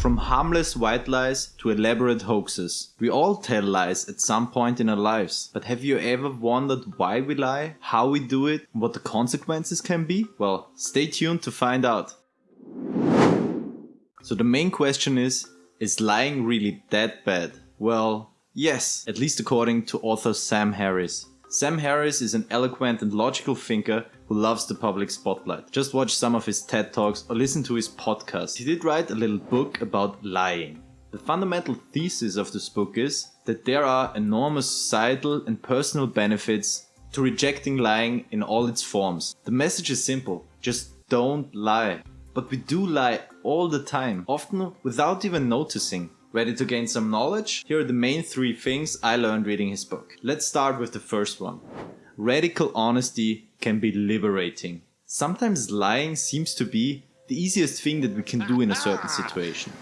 From harmless white lies to elaborate hoaxes. We all tell lies at some point in our lives. But have you ever wondered why we lie, how we do it, and what the consequences can be? Well, stay tuned to find out. So the main question is, is lying really that bad? Well, yes, at least according to author Sam Harris. Sam Harris is an eloquent and logical thinker who loves the public spotlight. Just watch some of his TED Talks or listen to his podcast. He did write a little book about lying. The fundamental thesis of this book is that there are enormous societal and personal benefits to rejecting lying in all its forms. The message is simple, just don't lie. But we do lie all the time, often without even noticing. Ready to gain some knowledge? Here are the main three things I learned reading his book. Let's start with the first one. Radical honesty can be liberating. Sometimes lying seems to be the easiest thing that we can do in a certain situation.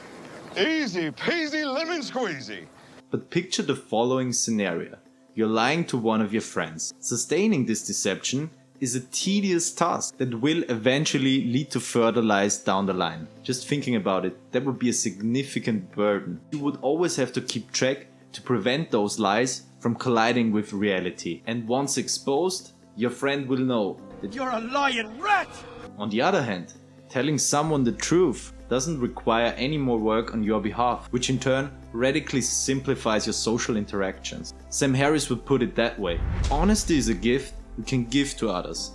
Easy peasy lemon squeezy. But picture the following scenario. You're lying to one of your friends. Sustaining this deception is a tedious task that will eventually lead to further lies down the line. Just thinking about it, that would be a significant burden. You would always have to keep track to prevent those lies from colliding with reality. And once exposed, your friend will know that you're a lying rat! On the other hand, telling someone the truth doesn't require any more work on your behalf, which in turn radically simplifies your social interactions. Sam Harris would put it that way. Honesty is a gift we can give to others.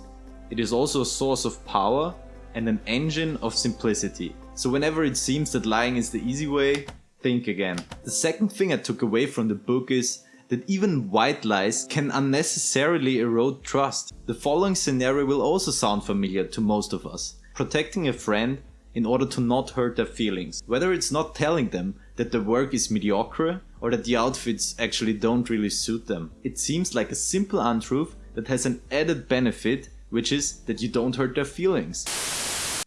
It is also a source of power and an engine of simplicity. So whenever it seems that lying is the easy way, think again. The second thing I took away from the book is that even white lies can unnecessarily erode trust. The following scenario will also sound familiar to most of us. Protecting a friend in order to not hurt their feelings. Whether it's not telling them that the work is mediocre or that the outfits actually don't really suit them. It seems like a simple untruth that has an added benefit, which is that you don't hurt their feelings.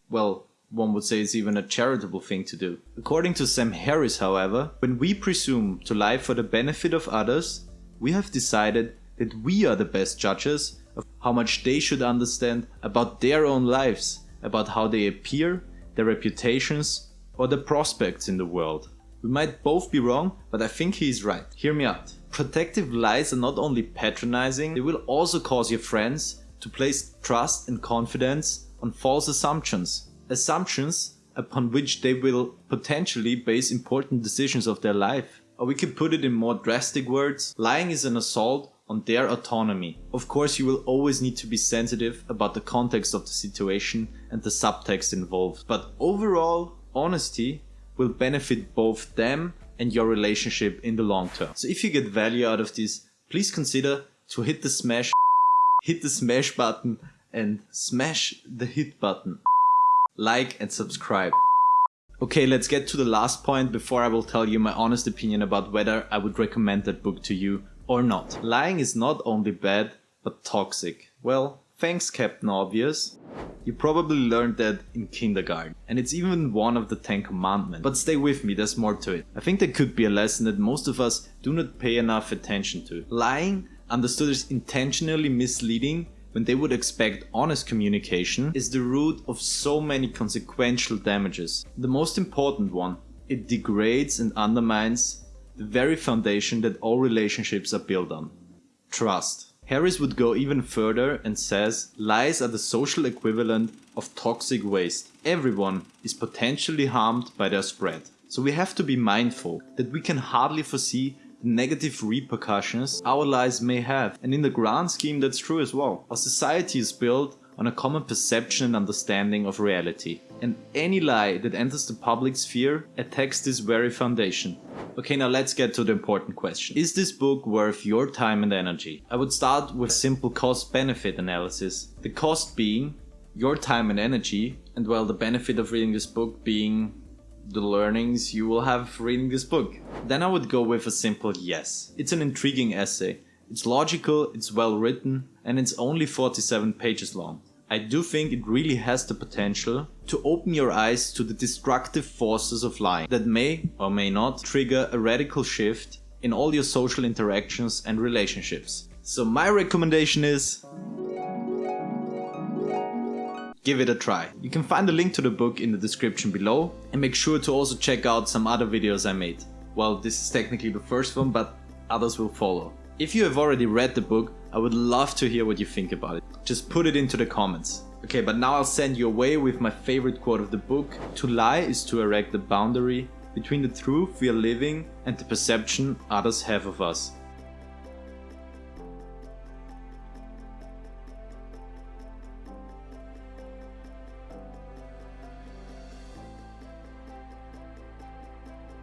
Well, one would say it's even a charitable thing to do. According to Sam Harris, however, when we presume to lie for the benefit of others, we have decided that we are the best judges of how much they should understand about their own lives, about how they appear, their reputations, or their prospects in the world. We might both be wrong, but I think he is right. Hear me out. Protective lies are not only patronizing, they will also cause your friends to place trust and confidence on false assumptions. Assumptions upon which they will potentially base important decisions of their life. Or we could put it in more drastic words, lying is an assault on their autonomy. Of course, you will always need to be sensitive about the context of the situation and the subtext involved. But overall, honesty will benefit both them and your relationship in the long term. So if you get value out of this, please consider to hit the smash, hit the smash button and smash the hit button. Like and subscribe. Okay, let's get to the last point before I will tell you my honest opinion about whether I would recommend that book to you or not. Lying is not only bad, but toxic. Well, thanks Captain Obvious. You probably learned that in kindergarten. And it's even one of the Ten Commandments. But stay with me, there's more to it. I think there could be a lesson that most of us do not pay enough attention to. Lying, understood as intentionally misleading when they would expect honest communication, is the root of so many consequential damages. The most important one, it degrades and undermines the very foundation that all relationships are built on. Trust. Harris would go even further and says lies are the social equivalent of toxic waste. Everyone is potentially harmed by their spread. So we have to be mindful that we can hardly foresee negative repercussions our lies may have. And in the grand scheme that's true as well. Our society is built on a common perception and understanding of reality. And any lie that enters the public sphere attacks this very foundation. Okay, now let's get to the important question. Is this book worth your time and energy? I would start with a simple cost benefit analysis. The cost being your time and energy, and well, the benefit of reading this book being the learnings you will have reading this book. Then I would go with a simple yes. It's an intriguing essay. It's logical, it's well written, and it's only 47 pages long. I do think it really has the potential to open your eyes to the destructive forces of lying that may or may not trigger a radical shift in all your social interactions and relationships. So my recommendation is give it a try. You can find a link to the book in the description below and make sure to also check out some other videos I made. Well, this is technically the first one, but others will follow. If you have already read the book, I would love to hear what you think about it. Just put it into the comments. Okay, but now I'll send you away with my favorite quote of the book. To lie is to erect a boundary between the truth we are living and the perception others have of us.